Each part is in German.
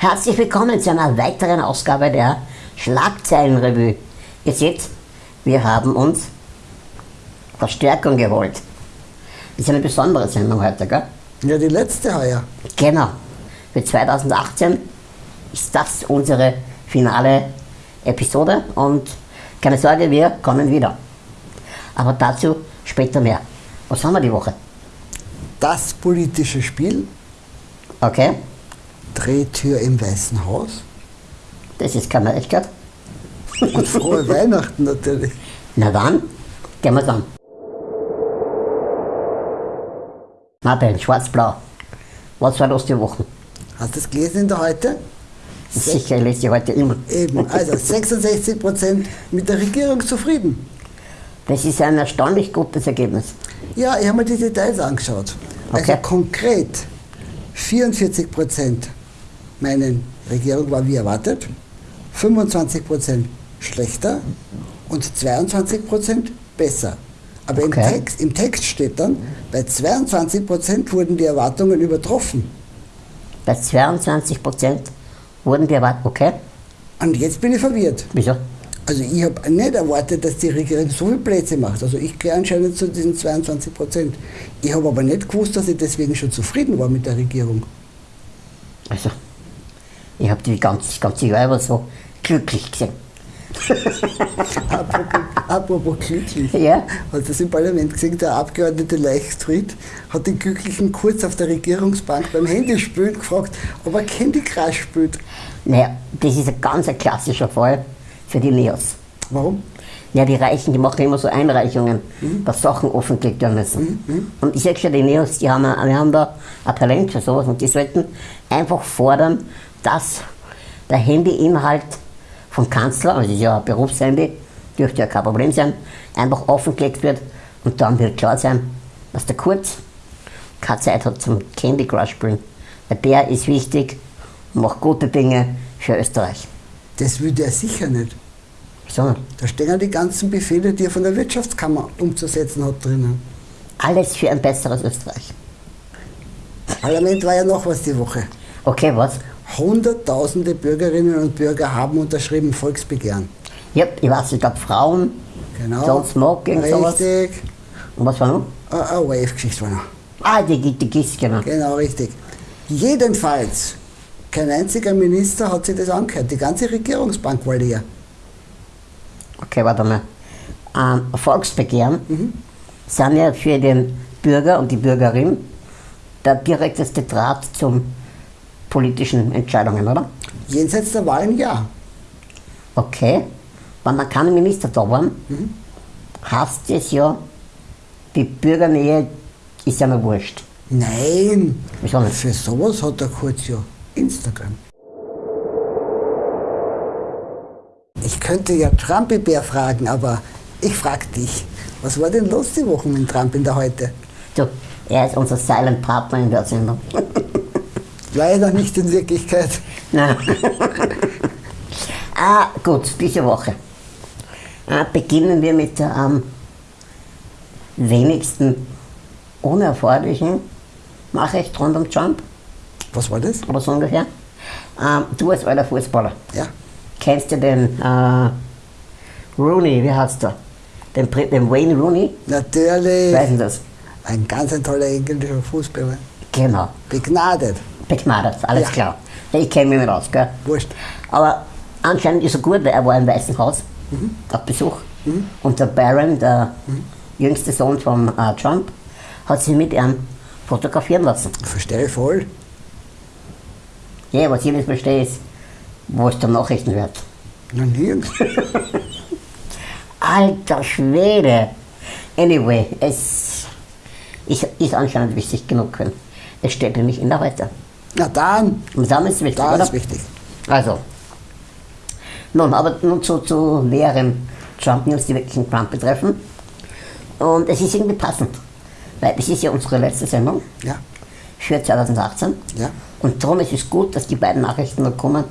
Herzlich willkommen zu einer weiteren Ausgabe der Schlagzeilenrevue. Ihr seht, wir haben uns Verstärkung geholt. Das ist eine besondere Sendung heute, gell? Ja, die letzte heuer. Genau. Für 2018 ist das unsere finale Episode und keine Sorge, wir kommen wieder. Aber dazu später mehr. Was haben wir die Woche? Das politische Spiel, Okay, Drehtür im Weißen Haus das ist keine Neuigkeit. und frohe Weihnachten natürlich. Na dann, gehen wir's an. Martin, schwarz-blau. Was war los die Woche? Hast du das gelesen in der heute? Sicher, ich lese die heute immer. Eben, also 66 Prozent mit der Regierung zufrieden. Das ist ein erstaunlich gutes Ergebnis. Ja, ich habe mir die Details angeschaut. Also Okay. konkret 44 Prozent meinen, Regierung war wie erwartet, 25 Prozent schlechter und 22 Prozent besser. Aber im, Okay. Text, im Text steht dann, bei 22 Prozent wurden die Erwartungen übertroffen. Bei 22 Prozent wurden die erwartet. Okay, Und jetzt bin ich verwirrt. wieso? Also ich habe nicht erwartet, dass die Regierung so viel Plätze macht. Also ich gehöre anscheinend zu diesen 22 Prozent. Ich habe aber nicht gewusst, dass ich deswegen schon zufrieden war mit der Regierung. Also, ich habe die ganze, über so glücklich gesehen. Apropos, apropos glücklich. Ja? Hast du das im Parlament gesehen? Der Abgeordnete Leichtfried hat den Glücklichen kurz auf der Regierungsbank beim Handyspielen gefragt, ob er Candy Crush spielt. Naja, das ist ein ganz ein klassischer Fall für die Neos. Warum? Ja, die Reichen, die machen immer so Einreichungen, dass Sachen offengelegt werden müssen. Und ich sage schon, die Neos, die haben, wir haben da ein Talent für sowas und die sollten einfach fordern, dass der Handyinhalt vom Kanzler, also ist ja ein Berufshandy, dürfte ja kein Problem sein, einfach offengelegt wird und dann wird klar sein, dass der Kurz keine Zeit hat zum Candy Crush spielen. Weil der ist wichtig und macht gute Dinge für Österreich. Das würde er sicher nicht. So, Da stehen ja die ganzen Befehle, die er von der Wirtschaftskammer umzusetzen hat drinnen. alles für ein besseres Österreich. Parlament war ja noch was die Woche. Okay, was? Hunderttausende Bürgerinnen und Bürger haben unterschrieben Volksbegehren. Ja, ich weiß, ich glaube Frauen, Genau. Don't Smoking, sowas. Richtig. Und was war noch? Eine eine Wave-Geschichte war noch. Ah, die, die, die GIS, genau. Genau, richtig. Jedenfalls, kein einziger Minister hat sich das angehört. Die ganze Regierungsbank war leer. Okay, warte mal. Ähm, Volksbegehren sind ja für den Bürger und die Bürgerin der direkteste Draht zum politischen Entscheidungen, oder? Jenseits der Wahlen ja. Okay. Wenn dann keine Minister da waren, heißt es ja, die Bürgernähe ist ja mir wurscht. Nein, Wieso nicht? für sowas hat der Kurz ja Instagram. Ich könnte ja Trumpy-Bär fragen, aber ich frag dich. Was war denn los die Woche mit Trump in der Heute? Du, er ist unser Silent Partner in der Sendung. Leider nicht in Wirklichkeit. Nein. ah, gut, diese Woche. Ah, beginnen wir mit der am wenigsten unerforderlichen Nachricht rund um Trump, Was war das? oder so ungefähr. Ähm, du als alter Fußballer, Ja. kennst du den äh, Rooney, wie heißt der? Den, den Wayne Rooney? Natürlich. Weißt du das? Ein ganz toller englischer Fußballer. Genau. Begnadet. Begnadet, alles Ja. klar. Ich kenne mich nicht aus, gell? Wurscht. Aber anscheinend ist er gut, weil er war im Weißen Haus auf Besuch. Und der Barron, der jüngste Sohn von äh, Trump, hat sich mit ihm fotografieren lassen. Verstehe voll. Ja, was ich nicht verstehe, ist, wo ist der Nachrichtenwert? Noch nirgends. Alter Schwede! Anyway, es ist, ist anscheinend wichtig genug. Es steht nämlich in der Heute. Na dann, Und dann ist es wichtig, da oder? ist wichtig. Also, nun, aber nun zu, zu näheren Trump-News, die wirklich den Trump betreffen. Und es ist irgendwie passend, weil es ist ja unsere letzte Sendung Ja, für 2018. ja. Und darum ist es gut, dass die beiden Nachrichten noch kommen,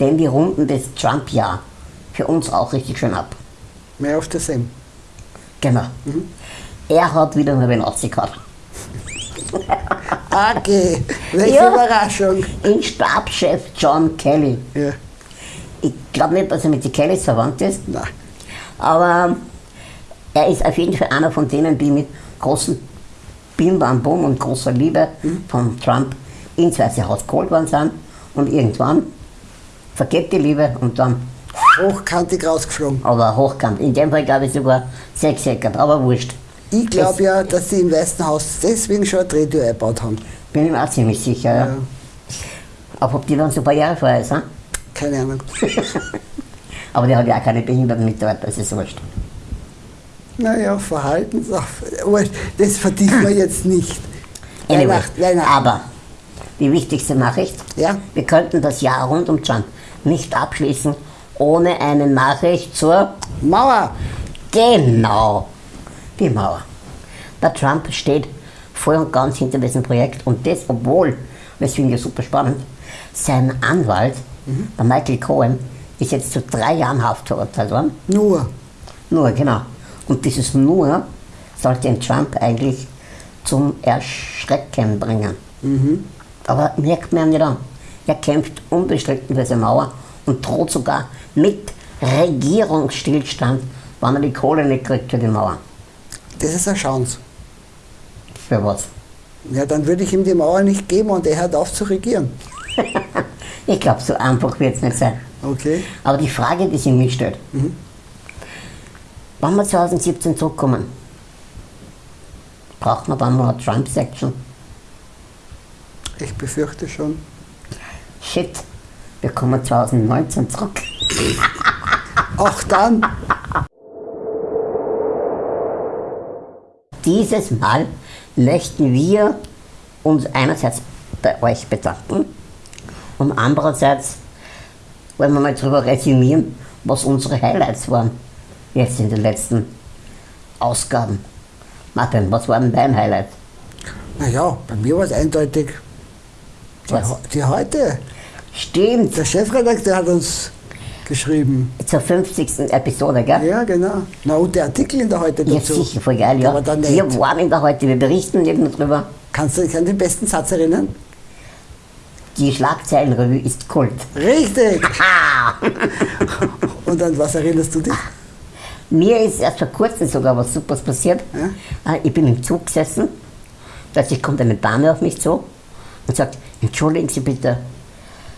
denn die runden das Trump-Jahr für uns auch richtig schön ab. Mehr auf dasselbe. Genau. Er hat wieder eine Benazzi gehabt. Okay, welche Ja. Überraschung. In Stabschef John Kelly. Ja. Ich glaube nicht, dass er mit den Kellys verwandt ist, Na, aber er ist auf jeden Fall einer von denen, die mit großen Bim Bam Bum und großer Liebe von Trump ins Weiße Haus geholt worden sind und irgendwann vergeht die Liebe und dann hochkantig rausgeflogen. aber hochkant. In dem Fall glaube ich sogar sechseckert, aber wurscht. Ich glaube ja, dass sie im Weißen Haus deswegen schon eine Drehtür eingebaut haben. Bin ich mir auch ziemlich sicher, ja. Ja. Aber ob die dann so barrierefrei ist, hm? Keine Ahnung. aber der hat ja auch keine behinderten Mitarbeiter, das ist wurscht. Naja. Aber das vertiefen wir jetzt nicht. Anyway, Weihnacht, Weihnachten. aber die wichtigste Nachricht, Ja, wir könnten das Jahr rund um Trump nicht abschließen ohne eine Nachricht zur Mauer. Genau, die Mauer. Der Trump steht voll und ganz hinter diesem Projekt und das, obwohl, das finde ich super spannend, sein Anwalt, der Michael Cohen, ist jetzt zu drei Jahren Haft verurteilt worden. Nur. Nur, genau. Und dieses Nur sollte den Trump eigentlich zum Erschrecken bringen. Aber merkt man nicht an. Er kämpft unbestritten für diese Mauer und droht sogar mit Regierungsstillstand, wenn er die Kohle nicht kriegt für die Mauer. Das ist eine Chance. Für was? Ja, dann würde ich ihm die Mauer nicht geben und er hört auf zu regieren. Ich glaube, so einfach wird es nicht sein. Okay. Aber die Frage, die sich mir stellt, wenn wir 2017 zurückkommen, braucht man dann noch eine Trump-Section? Ich befürchte schon. Shit, wir kommen 2019 zurück. Auch dann. Dieses Mal möchten wir uns einerseits bei euch bedanken und andererseits wollen wir mal darüber resümieren, was unsere Highlights waren jetzt in den letzten Ausgaben. Martin, was war denn dein Highlight? Naja, bei mir war es eindeutig. Die, die heute. Stimmt, Der Chefredakteur hat uns geschrieben. zur 50. Episode, gell? Ja, genau. Na, und der Artikel in der heute Ja, dazu. sicher, voll geil, ja. Aber. Wir waren in der heute, wir berichten nur drüber. Kannst du dich an den besten Satz erinnern? Die Schlagzeilenrevue ist Kult. Richtig! Und an was erinnerst du dich? Mir ist erst vor kurzem sogar was Supers passiert. Ja? Äh, Ich bin im Zug gesessen, plötzlich kommt eine Dame auf mich zu und sagt, entschuldigen Sie bitte,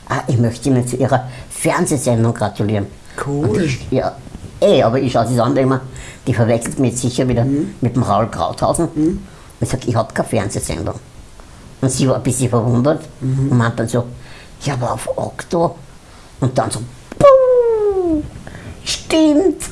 ah, ich möchte Ihnen zu Ihrer Fernsehsendung gratulieren. Cool. Und ich, ja, eh, aber ich schaue sie an, mir, die verwechselt mich jetzt sicher wieder mit dem Raul Krauthausen. Und ich sage, ich habe keine Fernsehsendung. Und sie war ein bisschen verwundert und meint dann so, ja, aber auf Okto. Und dann so, Puh, stimmt.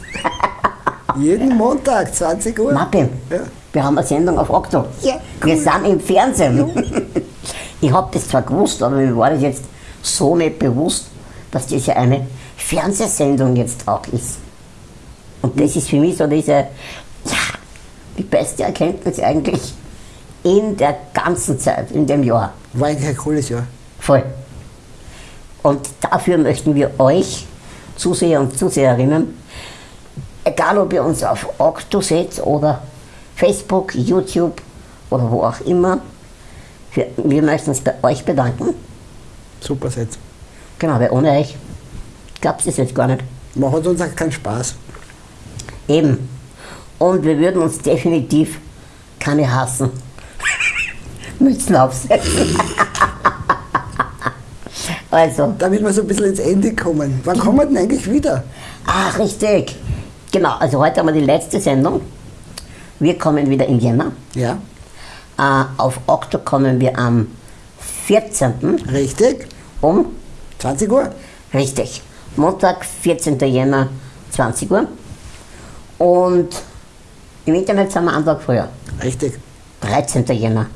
Jeden Montag, 20 Uhr. Martin, Ja. wir haben eine Sendung auf Okto. Ja, Wir cool. sind im Fernsehen. ich habe das zwar gewusst, aber mir war das jetzt so nicht bewusst, dass das ja eine Fernsehsendung jetzt auch ist. Und das ist für mich so diese, ja, die beste Erkenntnis eigentlich in der ganzen Zeit, in dem Jahr. War eigentlich ein cooles Jahr. Voll. Und dafür möchten wir euch, Zuseher und Zuseherinnen, egal ob ihr uns auf Okto seht oder Facebook, YouTube oder wo auch immer, wir, wir möchten uns bei euch bedanken. Super Set. Genau, weil ohne euch gab es das jetzt gar nicht. Macht uns auch keinen Spaß. Eben. Und wir würden uns definitiv keine hassen. Mützen aufsetzen. also, Damit wir so ein bisschen ins Ende kommen. Wann kommen wir denn eigentlich wieder? Ach, richtig. Genau, also heute haben wir die letzte Sendung. Wir kommen wieder im Jänner. Ja, Äh, auf Okto kommen wir am 14. richtig. Um, 20 Uhr. richtig, Montag, 14. Jänner, 20 Uhr. Und im Internet sind wir einen Tag früher, Richtig. 13. Jänner,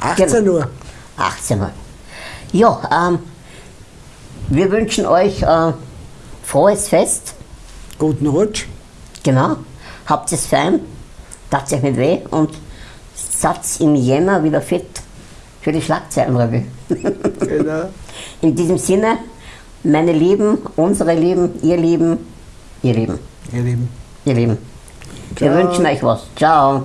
18 Uhr. 18 Uhr. Ja, ähm, wir wünschen euch äh, frohes Fest. Guten Rutsch. Genau. Habt es fein, tat euch nicht weh und seid im Jänner wieder fit für die Schlagzeilenrevue. Genau. In diesem Sinne, meine Lieben, unsere Lieben, ihr Lieben, ihr Lieben, Ihr Lieben. ihr Lieben. Wir wünschen euch was. Ciao.